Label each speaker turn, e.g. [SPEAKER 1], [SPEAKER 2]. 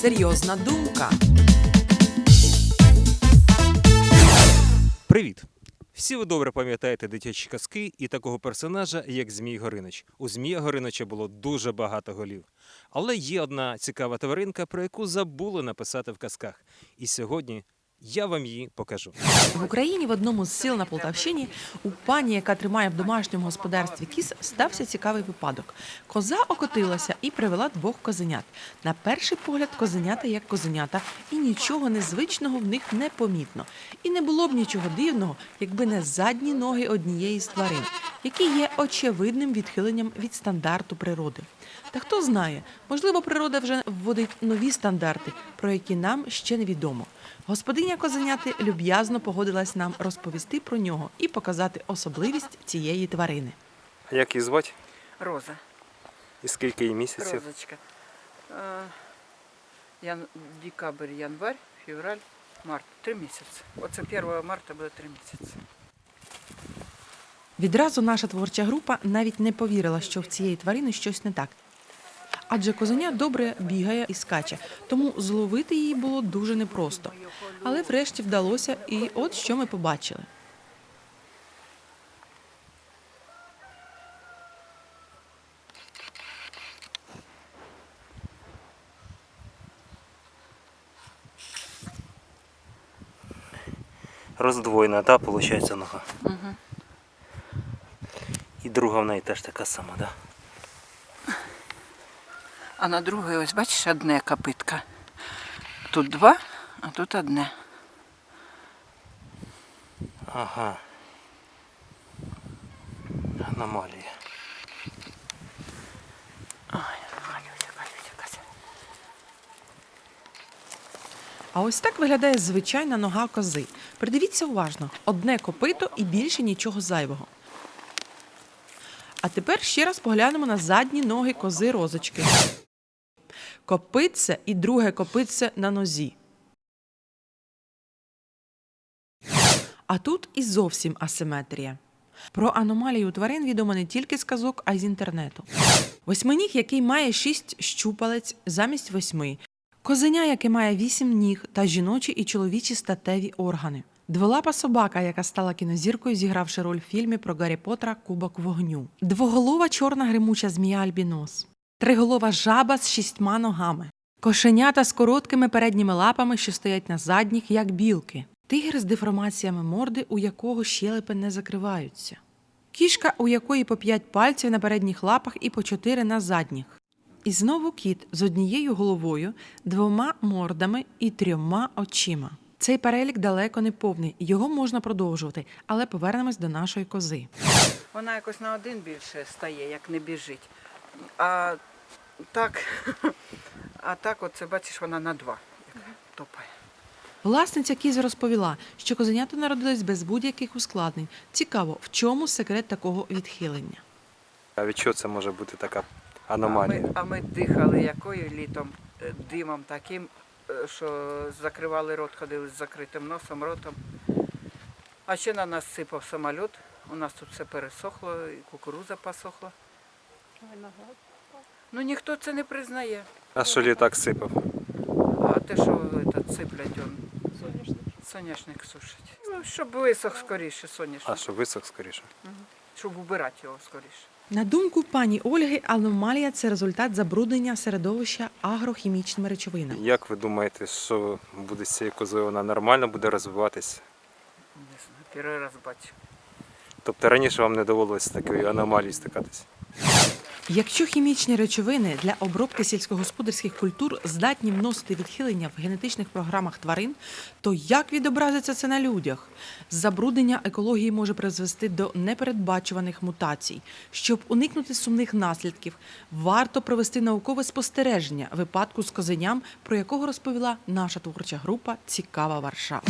[SPEAKER 1] Серйозна думка.
[SPEAKER 2] Привіт! Всі ви добре пам'ятаєте дитячі казки і такого персонажа, як Змій Горинич. У Змія Горинича було дуже багато голів. Але є одна цікава тваринка, про яку забули написати в казках. І сьогодні я вам її покажу.
[SPEAKER 1] В Україні в одному з сіл на Полтавщині у пані, яка тримає в домашньому господарстві кіз, стався цікавий випадок. Коза окотилася і привела двох козенят. На перший погляд козенята як козенята, і нічого незвичного в них не помітно. І не було б нічого дивного, якби не задні ноги однієї з тварин, які є очевидним відхиленням від стандарту природи. Та хто знає, можливо, природа вже вводить нові стандарти, про які нам ще невідомо. Господиня козеняти люб'язно погодилась нам розповісти про нього і показати особливість цієї тварини.
[SPEAKER 2] А Як її звати?
[SPEAKER 3] Роза,
[SPEAKER 2] І скільки їй місяців?
[SPEAKER 3] розочка. Е, Ян... Декабрь, январь, февраль, март. Три місяці. Оце 1 марта буде три місяці.
[SPEAKER 1] Відразу наша творча група навіть не повірила, що в цієї тварини щось не так. Адже козеня добре бігає і скаче, тому зловити її було дуже непросто. Але врешті вдалося, і от що ми побачили.
[SPEAKER 2] Роздвоєна, так, виходить, нога. І друга в неї теж така сама, так?
[SPEAKER 3] А на другій, ось бачиш, одне копитка. Тут два, а тут одне.
[SPEAKER 2] Ага. Аномалія.
[SPEAKER 1] А ось так виглядає звичайна нога кози. Придивіться уважно: одне копито і більше нічого зайвого. А тепер ще раз поглянемо на задні ноги кози розочки. Копитце і друге копитце на нозі. А тут і зовсім асиметрія. Про аномалію тварин відомо не тільки з казок, а й з інтернету. Восьминіг, який має шість щупалець замість восьми, Козеня, яке має вісім ніг та жіночі і чоловічі статеві органи. Дволапа собака, яка стала кінозіркою, зігравши роль в фільмі про Гаррі Поттера Кубок вогню. Двоголова чорна гримуча змія Альбінос. Триголова жаба з шістьма ногами. Кошенята з короткими передніми лапами, що стоять на задніх, як білки. Тигр з деформаціями морди, у якого щелепи не закриваються. Кішка, у якої по п'ять пальців на передніх лапах і по чотири на задніх. І знову кіт з однією головою, двома мордами і трьома очима. Цей перелік далеко не повний, його можна продовжувати, але повернемось до нашої кози.
[SPEAKER 3] Вона якось на один більше стає, як не біжить. А так, а так, оце бачиш, вона на два як топає.
[SPEAKER 1] Власниця кіз розповіла, що козенята народились без будь-яких ускладнень. Цікаво, в чому секрет такого відхилення.
[SPEAKER 2] А від чого це може бути така
[SPEAKER 3] А
[SPEAKER 2] аномалія?
[SPEAKER 3] ми, а ми дихали якою літом Е, димом таким, е, що закривали рот, ходили з закритим носом, ротом. А ще на нас сипав самоліт. У нас тут все пересохло, і кукуруза посохла. Ну ніхто це не признає.
[SPEAKER 2] А що літак сипав?
[SPEAKER 3] А те, що этот, сиплять, он соняшник сушить. Ну, щоб висох скоріше соняшник,
[SPEAKER 2] А що висох скоріше?
[SPEAKER 3] щоб убирати його скоріше.
[SPEAKER 1] На думку пані Ольги, аномалія це результат забруднення середовища агрохімічними речовинами.
[SPEAKER 2] Як ви думаєте, що буде з цією козою? Вона нормально буде розвиватись?
[SPEAKER 3] Не знаю, перший раз бачу.
[SPEAKER 2] Тобто раніше вам не довелося з такою аномалією стикатись?
[SPEAKER 1] Якщо хімічні речовини для обробки сільськогосподарських культур здатні вносити відхилення в генетичних програмах тварин, то як відобразиться це на людях? Забруднення екології може призвести до непередбачуваних мутацій. Щоб уникнути сумних наслідків, варто провести наукове спостереження випадку з козеням, про якого розповіла наша творча група Цікава Варшава.